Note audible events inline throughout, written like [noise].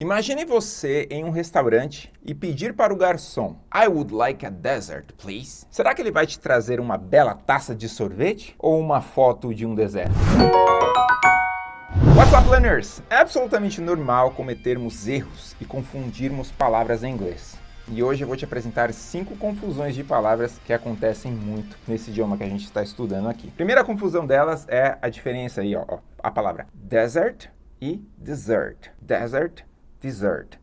Imagine você em um restaurante e pedir para o garçom I would like a dessert, please. Será que ele vai te trazer uma bela taça de sorvete ou uma foto de um deserto? What's up, learners? É absolutamente normal cometermos erros e confundirmos palavras em inglês. E hoje eu vou te apresentar cinco confusões de palavras que acontecem muito nesse idioma que a gente está estudando aqui. Primeira confusão delas é a diferença aí, ó, ó a palavra desert e dessert. Desert Dessert.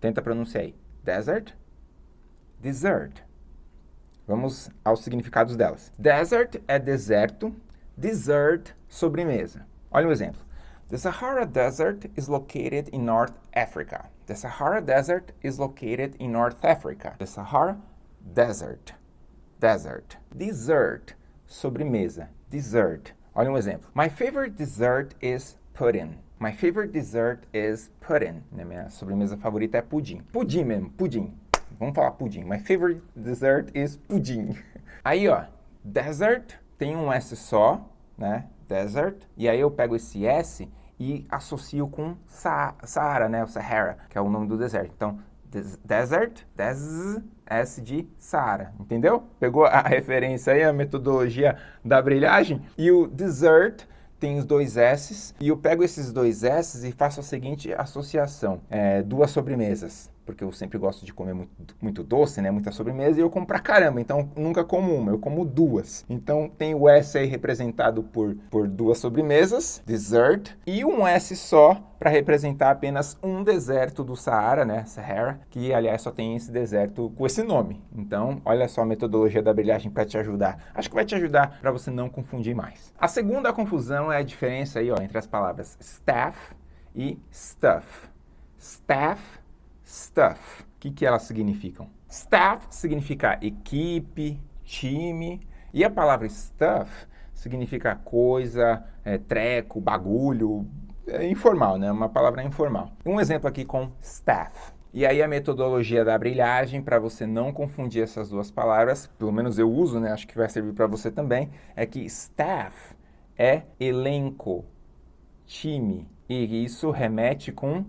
Tenta pronunciar aí. Desert, dessert. Vamos aos significados delas. Desert é deserto, dessert, sobremesa. Olha um exemplo. The Sahara Desert is located in North Africa. The Sahara Desert is located in North Africa. The Sahara Desert. Desert. Dessert. Sobremesa. Dessert. Olha um exemplo. My favorite dessert is pudding. My favorite dessert is pudding. Minha sobremesa favorita é pudim. Pudim mesmo, pudim. Vamos falar pudim. My favorite dessert is pudim. [laughs] Aí, ó, desert tem um S só, né? Desert. E aí eu pego esse S e associo com Saara, né? O Sahara, que é o nome do deserto. Então, des desert, des, S de Saara, entendeu? Pegou a [laughs] referência aí, a metodologia da brilhagem? E o dessert tem os dois S's, e eu pego esses dois S's e faço a seguinte associação, é, duas sobremesas, porque eu sempre gosto de comer muito, muito, doce, né, muita sobremesa, e eu como pra caramba, então nunca como uma, eu como duas. Então tem o S aí representado por, por duas sobremesas, dessert, e um S só para representar apenas um deserto do Saara, né, Sahara, que aliás só tem esse deserto com esse nome. Então, olha só a metodologia da brilhagem para te ajudar. Acho que vai te ajudar para você não confundir mais. A segunda confusão é a diferença aí, ó, entre as palavras staff e stuff. Staff, stuff. O que, que elas significam? Staff significa equipe, time, e a palavra stuff significa coisa, é, treco, bagulho, é informal, né? Uma palavra informal. Um exemplo aqui com staff. E aí a metodologia da brilhagem, para você não confundir essas duas palavras, pelo menos eu uso, né? Acho que vai servir para você também, é que staff é elenco, time. E isso remete com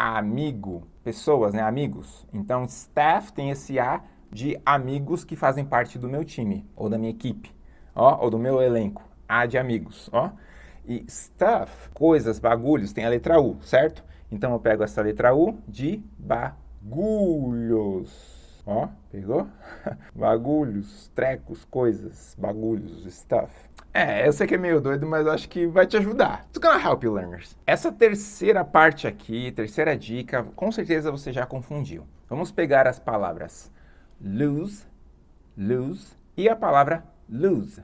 amigo, pessoas, né? Amigos. Então, staff tem esse A de amigos que fazem parte do meu time, ou da minha equipe, ó, ou do meu elenco. A de amigos, ó. E stuff, coisas, bagulhos, tem a letra U, certo? Então eu pego essa letra U de bagulhos. Ó, pegou? [laughs] bagulhos, trecos, coisas, bagulhos, stuff. É, eu sei que é meio doido, mas acho que vai te ajudar. It's gonna help you learners. Essa terceira parte aqui, terceira dica, com certeza você já confundiu. Vamos pegar as palavras lose, lose e a palavra lose,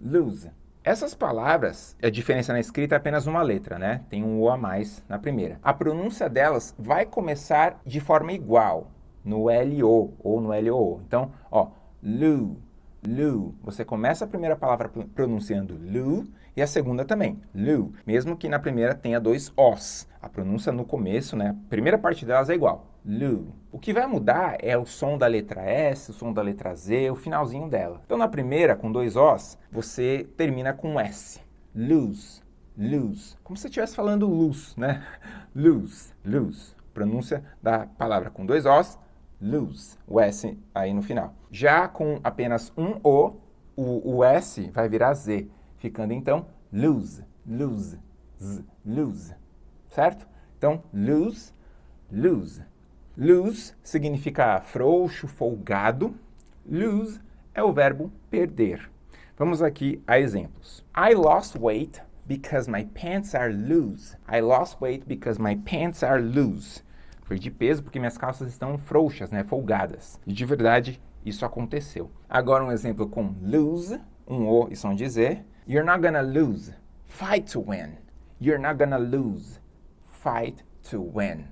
lose. Essas palavras, a diferença na escrita é apenas uma letra, né? Tem um O a mais na primeira. A pronúncia delas vai começar de forma igual, no LO ou no LOO. Então, ó, lu, lu. Você começa a primeira palavra pronunciando lu e a segunda também, lu. Mesmo que na primeira tenha dois Os. A pronúncia no começo, né? A primeira parte delas é igual. Lu. O que vai mudar é o som da letra S, o som da letra Z, o finalzinho dela. Então, na primeira, com dois Os, você termina com S. Lose, lose. Como se estivesse falando luz, né? [laughs] Lose, lose. Pronúncia da palavra com dois Os, lose. O S aí no final. Já com apenas um O, o, o S vai virar Z, ficando então lose, lose, z, lose. Certo? Então, lose, lose. Lose significa frouxo, folgado. Lose é o verbo perder. Vamos aqui a exemplos. I lost weight because my pants are loose. I lost weight because my pants are loose. Perdi peso porque minhas calças estão frouxas, né, folgadas. E de verdade, isso aconteceu. Agora um exemplo com lose, um O e som de Z. You're not gonna lose. Fight to win. You're not gonna lose. Fight to win.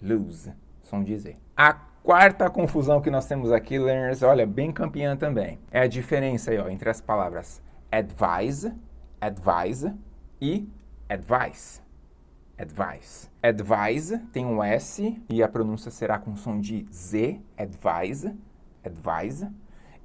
Lose som de Z. A quarta confusão que nós temos aqui, learners, olha, bem campeã também, é a diferença aí, ó, entre as palavras advise, advise e advice. Advice. Advise tem um S e a pronúncia será com som de Z, advise, advise.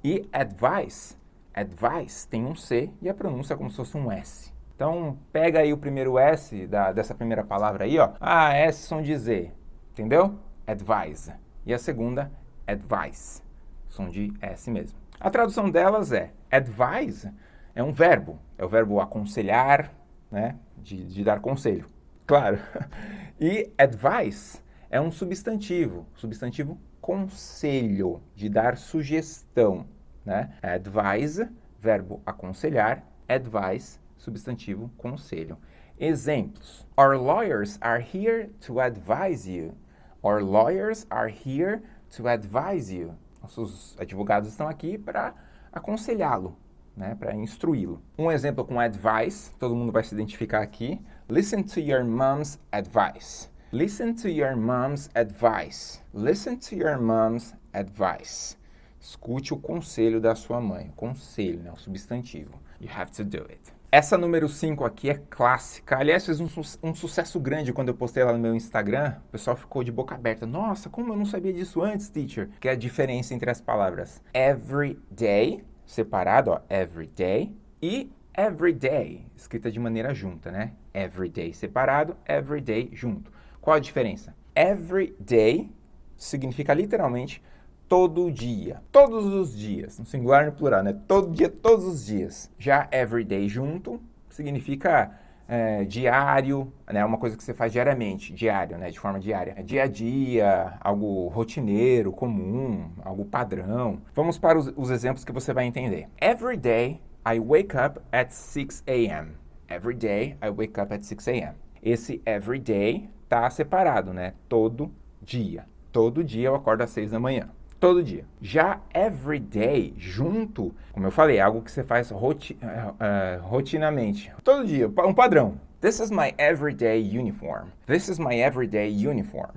E advice, advice tem um C e a pronúncia é como se fosse um S. Então, pega aí o primeiro S da, dessa primeira palavra aí, ó. Ah, S som de Z, entendeu? Advise. E a segunda, advice, som de S mesmo. A tradução delas é, advise é um verbo, é o verbo aconselhar, né, de, de dar conselho, claro. [laughs] E advice é um substantivo, substantivo conselho, de dar sugestão, né? Advise, verbo aconselhar, advice, substantivo conselho. Exemplos. Our lawyers are here to advise you. Our lawyers are here to advise you. Nossos advogados estão aqui para aconselhá-lo, né, para instruí-lo. Um exemplo com advice, todo mundo vai se identificar aqui. Listen to your mom's advice. Listen to your mom's advice. Listen to your mom's advice. Escute o conselho da sua mãe. Conselho, né? o substantivo. You have to do it. Essa número 5 aqui é clássica. Aliás, fez um, su um, sucesso grande quando eu postei lá no meu Instagram. O pessoal ficou de boca aberta. Nossa, como eu não sabia disso antes, teacher? Que é a diferença entre as palavras every day, separado, ó, every day, e every day, escrita de maneira junta, né? Every day separado, every day junto. Qual a diferença? Every day significa literalmente todo dia, todos os dias, no singular e no plural, né? Todo dia, todos os dias. Já every day junto significa é, diário, né? Uma coisa que você faz diariamente, diário, né? De forma diária. É dia a dia, algo rotineiro, comum, algo padrão. Vamos para os, os exemplos que você vai entender. Every day I wake up at 6 a.m. Every day I wake up at 6 a.m. Esse every day está separado, né? Todo dia. Todo dia eu acordo às seis da manhã. Todo dia. Já every day, junto, como eu falei, é algo que você faz roti uh, uh, rotinamente. Todo dia, um padrão. This is my everyday uniform. This is my everyday uniform.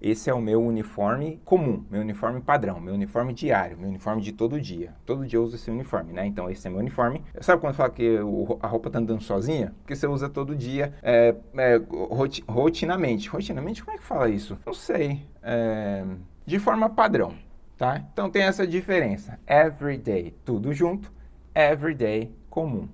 Esse é o meu uniforme comum, meu uniforme padrão, meu uniforme diário, meu uniforme de todo dia. Todo dia eu uso esse uniforme, né? Então esse é meu uniforme. Sabe quando fala que a roupa tá andando sozinha? Porque você usa todo dia, é, é, roti rotinamente. Rotinamente, como é que fala isso? Não sei. É, de forma padrão, tá? Então tem essa diferença. Everyday, tudo junto. Everyday, comum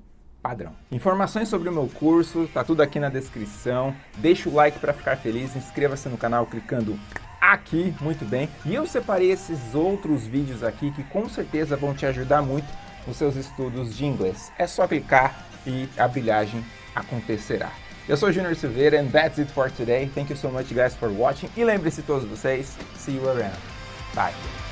padrão. Informações sobre o meu curso, tá tudo aqui na descrição. Deixa o like para ficar feliz, inscreva-se no canal clicando aqui, muito bem. E eu separei esses outros vídeos aqui que com certeza vão te ajudar muito nos seus estudos de inglês. É só clicar e a brilhagem acontecerá. Eu sou Junior Silveira and that's it for today. Thank you so much guys for watching. E lembre-se todos vocês, see you around. Bye.